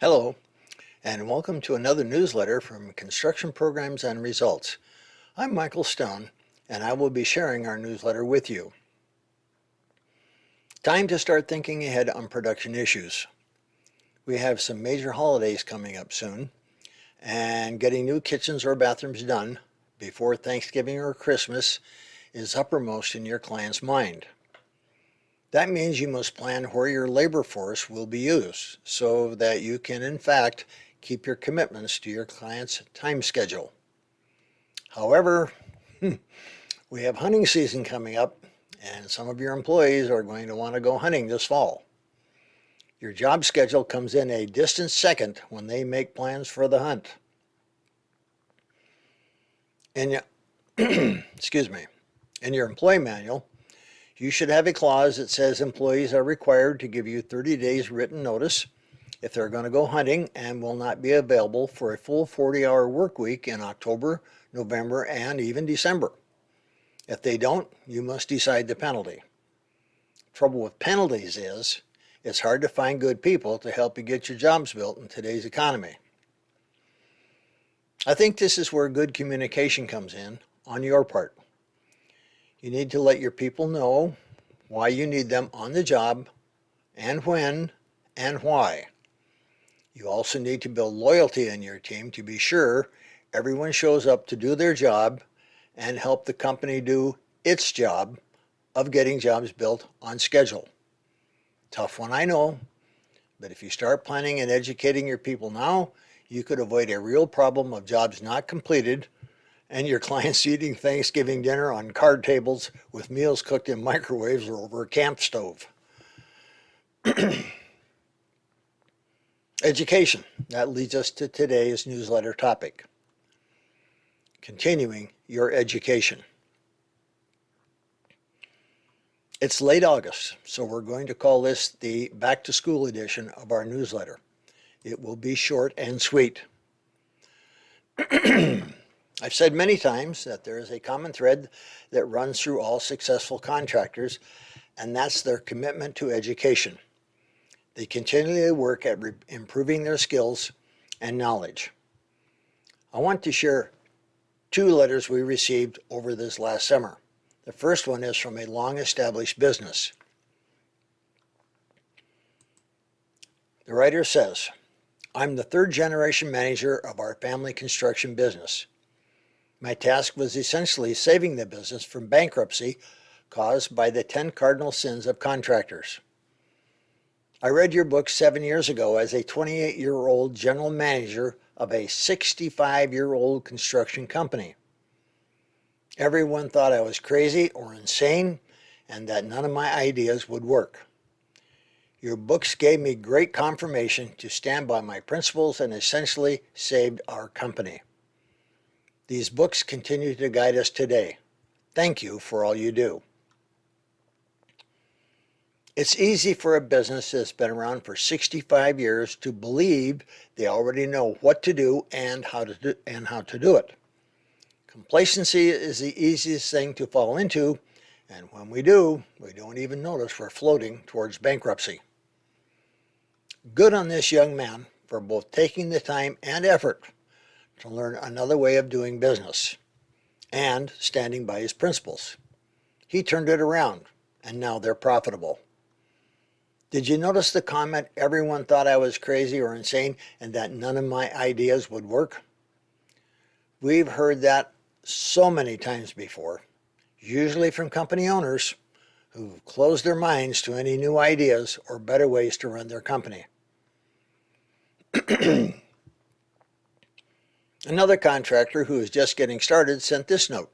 Hello, and welcome to another newsletter from Construction Programs and Results. I'm Michael Stone, and I will be sharing our newsletter with you. Time to start thinking ahead on production issues. We have some major holidays coming up soon, and getting new kitchens or bathrooms done before Thanksgiving or Christmas is uppermost in your client's mind. That means you must plan where your labor force will be used so that you can in fact keep your commitments to your client's time schedule. However, hmm, we have hunting season coming up and some of your employees are going to want to go hunting this fall. Your job schedule comes in a distant second when they make plans for the hunt. Your, excuse me, in your employee manual, you should have a clause that says employees are required to give you 30 days written notice if they're going to go hunting and will not be available for a full 40-hour work week in October, November, and even December. If they don't, you must decide the penalty. Trouble with penalties is it's hard to find good people to help you get your jobs built in today's economy. I think this is where good communication comes in on your part. You need to let your people know why you need them on the job and when and why. You also need to build loyalty in your team to be sure everyone shows up to do their job and help the company do its job of getting jobs built on schedule. Tough one, I know, but if you start planning and educating your people now, you could avoid a real problem of jobs not completed and your clients eating Thanksgiving dinner on card tables with meals cooked in microwaves or over a camp stove. Education. That leads us to today's newsletter topic. Continuing your education. It's late August, so we're going to call this the back to school edition of our newsletter. It will be short and sweet. I've said many times that there is a common thread that runs through all successful contractors, and that's their commitment to education. They continually work at improving their skills and knowledge. I want to share two letters we received over this last summer. The first one is from a long-established business. The writer says, I'm the third generation manager of our family construction business. My task was essentially saving the business from bankruptcy caused by the 10 cardinal sins of contractors. I read your book seven years ago as a 28-year-old general manager of a 65-year-old construction company. Everyone thought I was crazy or insane and that none of my ideas would work. Your books gave me great confirmation to stand by my principles and essentially saved our company. These books continue to guide us today. Thank you for all you do. It's easy for a business that's been around for 65 years to believe they already know what to do and how to do, and how to do it. Complacency is the easiest thing to fall into, and when we do, we don't even notice we're floating towards bankruptcy. Good on this young man for both taking the time and effort to learn another way of doing business and standing by his principles. He turned it around and now they're profitable. Did you notice the comment, everyone thought I was crazy or insane and that none of my ideas would work? We've heard that so many times before, usually from company owners who've closed their minds to any new ideas or better ways to run their company. Another contractor who is just getting started sent this note.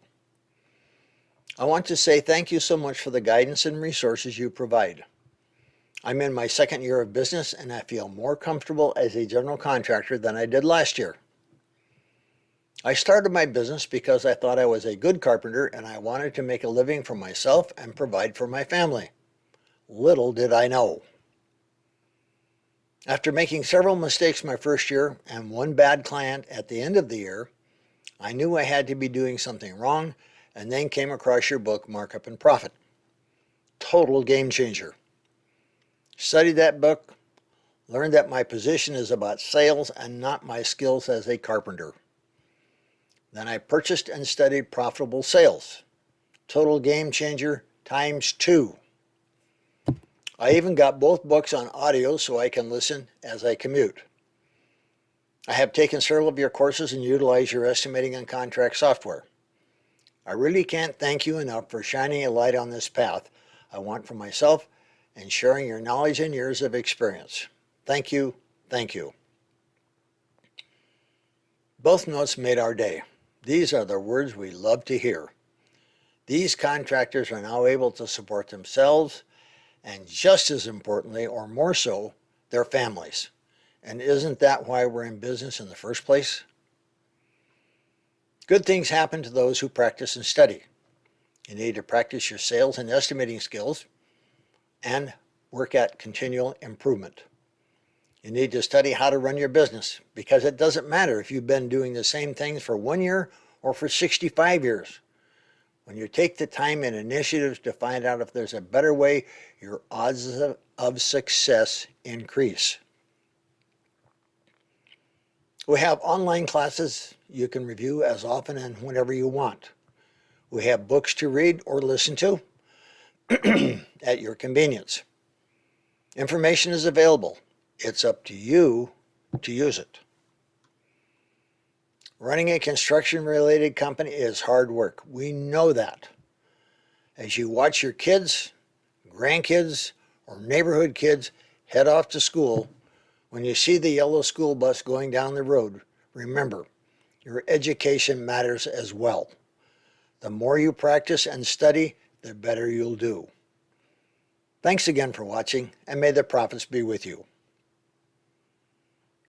I want to say thank you so much for the guidance and resources you provide. I'm in my second year of business and I feel more comfortable as a general contractor than I did last year. I started my business because I thought I was a good carpenter and I wanted to make a living for myself and provide for my family. Little did I know. After making several mistakes my first year and one bad client at the end of the year, I knew I had to be doing something wrong and then came across your book, Markup and Profit. Total game changer. Studied that book, Learned that my position is about sales and not my skills as a carpenter. Then I purchased and studied profitable sales. Total game changer times two. I even got both books on audio so I can listen as I commute. I have taken several of your courses and utilized your estimating and contract software. I really can't thank you enough for shining a light on this path I want for myself and sharing your knowledge and years of experience. Thank you, thank you. Both notes made our day. These are the words we love to hear. These contractors are now able to support themselves and just as importantly, or more so, their families. And isn't that why we're in business in the first place? Good things happen to those who practice and study. You need to practice your sales and estimating skills and work at continual improvement. You need to study how to run your business because it doesn't matter if you've been doing the same things for one year or for 65 years. When you take the time and initiatives to find out if there's a better way, your odds of success increase. We have online classes you can review as often and whenever you want. We have books to read or listen to at your convenience. Information is available. It's up to you to use it. Running a construction related company is hard work. We know that. As you watch your kids, grandkids, or neighborhood kids head off to school, when you see the yellow school bus going down the road, remember, your education matters as well. The more you practice and study, the better you'll do. Thanks again for watching, and may the profits be with you.